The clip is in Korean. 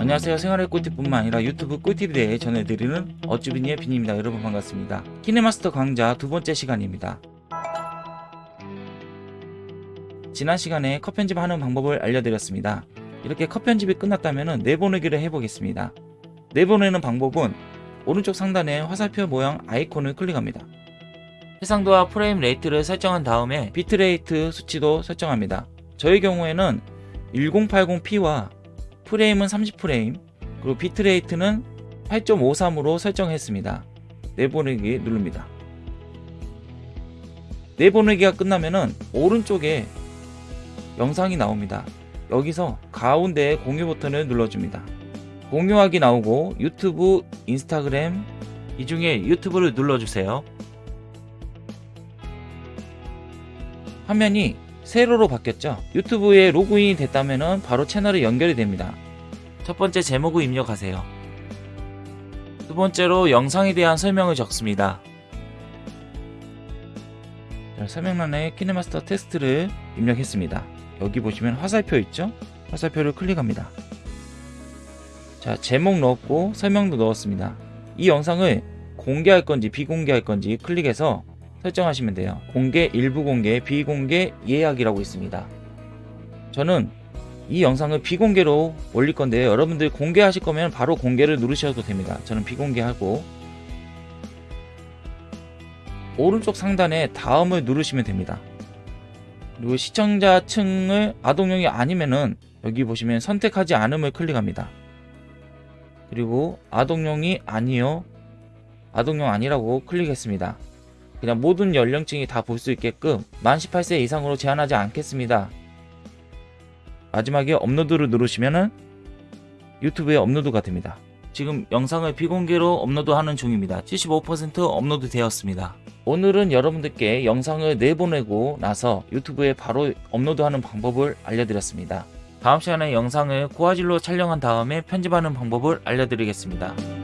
안녕하세요. 생활의 꿀팁뿐만 아니라 유튜브 꿀팁에 대해 전해드리는 어쭈비니의 빈입니다. 여러분 반갑습니다. 키네마스터 강좌 두 번째 시간입니다. 지난 시간에 컷 편집하는 방법을 알려드렸습니다. 이렇게 컷 편집이 끝났다면 내보내기를 해보겠습니다. 내보내는 방법은 오른쪽 상단에 화살표 모양 아이콘을 클릭합니다. 해상도와 frame rate를 설정한 다음에 bitrate 수치도 설정합니다. 저의 경우에는 1080p와 프레임은 30프레임 그리고 비트레이트는 8.53으로 설정했습니다. 내보내기 누릅니다. 내보내기가 끝나면은 오른쪽에 영상이 나옵니다. 여기서 가운데 공유 버튼을 눌러줍니다. 공유하기 나오고 유튜브 인스타그램 이 중에 유튜브를 눌러주세요. 화면이 세로로 바뀌었죠. 유튜브에 로그인이 됐다면 바로 채널이 연결이 됩니다. 첫 번째 제목을 입력하세요. 두 번째로 영상에 대한 설명을 적습니다. 자, 설명란에 키네마스터 테스트를 입력했습니다. 여기 보시면 화살표 있죠? 화살표를 클릭합니다. 자 제목 넣었고 설명도 넣었습니다. 이 영상을 공개할 건지 비공개할 건지 클릭해서 설정하시면 돼요. 공개, 일부 공개, 비공개, 예약이라고 있습니다. 저는 이 영상을 비공개로 올릴 건데요. 여러분들 공개하실 거면 바로 공개를 누르셔도 됩니다. 저는 비공개하고 오른쪽 상단에 다음을 누르시면 됩니다. 그리고 시청자 층을 아동용이 아니면은 여기 보시면 선택하지 않음을 클릭합니다. 그리고 아동용이 아니요 아동용 아니라고 클릭했습니다 그냥 모든 연령층이 다 볼 수 있게끔 만 18세 이상으로 제한하지 않겠습니다. 마지막에 업로드를 누르시면은 유튜브에 업로드가 됩니다. 지금 영상을 비공개로 업로드하는 중입니다. 75% 업로드 되었습니다. 오늘은 여러분들께 영상을 내보내고 나서 유튜브에 바로 업로드하는 방법을 알려드렸습니다. 다음 시간에 영상을 고화질로 촬영한 다음에 편집하는 방법을 알려드리겠습니다.